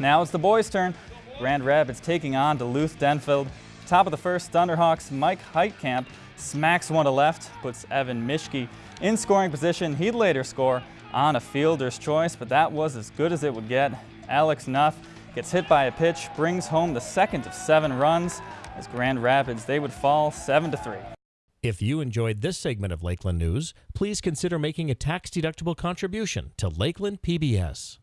Now it's the boys' turn. Grand Rapids taking on Duluth Denfeld. Top of the first, Thunderhawks Mike Heitkamp smacks one to left, puts Evan Mishke in scoring position. He'd later score on a fielder's choice, but that was as good as it would get. Alex Nuff gets hit by a pitch, brings home the second of seven runs. As Grand Rapids, they would fall 7 to 3. If you enjoyed this segment of Lakeland News, please consider making a tax-deductible contribution to Lakeland PBS.